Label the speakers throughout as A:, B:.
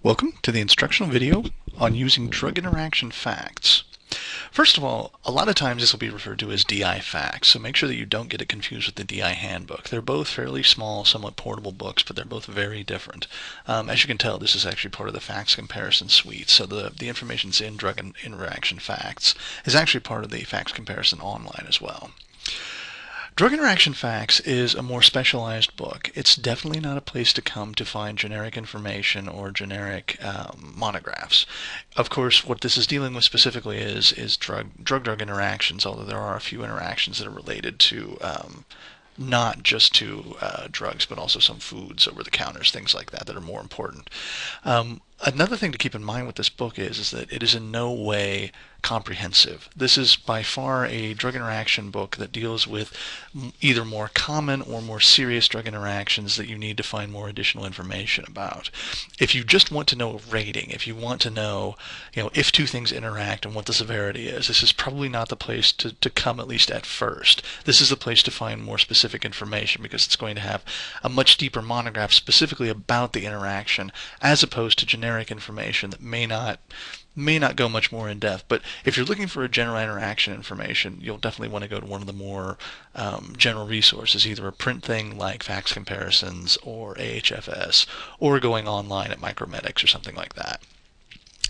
A: Welcome to the instructional video on using drug interaction facts. First of all, a lot of times this will be referred to as DI facts, so make sure that you don't get it confused with the DI handbook. They're both fairly small, somewhat portable books, but they're both very different. Um, as you can tell, this is actually part of the facts comparison suite, so the, the information's in drug interaction facts is actually part of the facts comparison online as well. Drug Interaction Facts is a more specialized book. It's definitely not a place to come to find generic information or generic um, monographs. Of course, what this is dealing with specifically is is drug drug drug interactions. Although there are a few interactions that are related to um, not just to uh, drugs, but also some foods over the counters, things like that, that are more important. Um, another thing to keep in mind with this book is, is that it is in no way comprehensive. This is by far a drug interaction book that deals with either more common or more serious drug interactions that you need to find more additional information about. If you just want to know a rating, if you want to know, you know, if two things interact and what the severity is, this is probably not the place to, to come at least at first. This is the place to find more specific information because it's going to have a much deeper monograph specifically about the interaction as opposed to generic information that may not may not go much more in depth, but if you're looking for a general interaction information, you'll definitely want to go to one of the more um, general resources, either a print thing like Facts Comparisons or AHFS, or going online at Micromedex or something like that.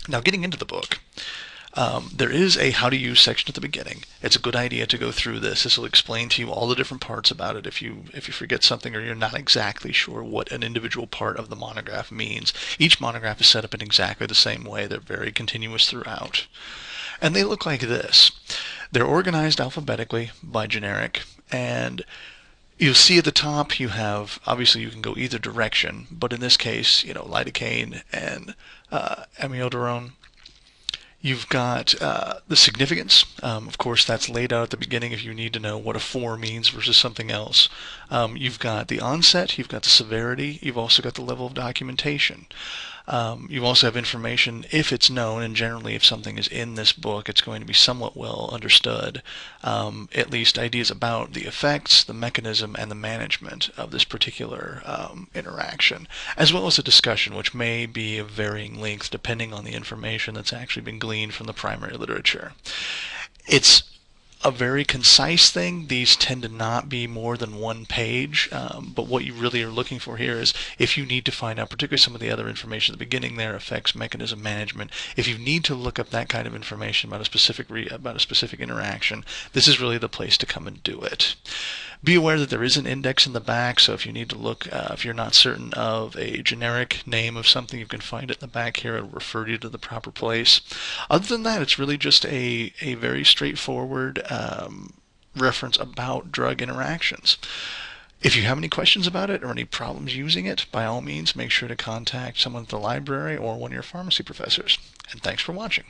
A: Now, getting into the book, um, there is a how to use section at the beginning. It's a good idea to go through this. This will explain to you all the different parts about it if you if you forget something or you're not exactly sure what an individual part of the monograph means. Each monograph is set up in exactly the same way. They're very continuous throughout. And they look like this. They're organized alphabetically by generic and You'll see at the top you have, obviously you can go either direction, but in this case, you know, lidocaine and uh, amiodarone You've got uh, the significance. Um, of course, that's laid out at the beginning if you need to know what a 4 means versus something else. Um, you've got the onset, you've got the severity, you've also got the level of documentation. Um, you also have information if it's known, and generally if something is in this book, it's going to be somewhat well understood, um, at least ideas about the effects, the mechanism, and the management of this particular um, interaction, as well as a discussion which may be of varying length depending on the information that's actually been gleaned from the primary literature. It's a very concise thing. These tend to not be more than one page, um, but what you really are looking for here is if you need to find out, particularly some of the other information at the beginning there, effects, mechanism management, if you need to look up that kind of information about a specific about a specific interaction, this is really the place to come and do it. Be aware that there is an index in the back, so if you need to look, uh, if you're not certain of a generic name of something, you can find it in the back here. It'll refer you to the proper place. Other than that, it's really just a, a very straightforward um, reference about drug interactions. If you have any questions about it or any problems using it, by all means, make sure to contact someone at the library or one of your pharmacy professors. And thanks for watching.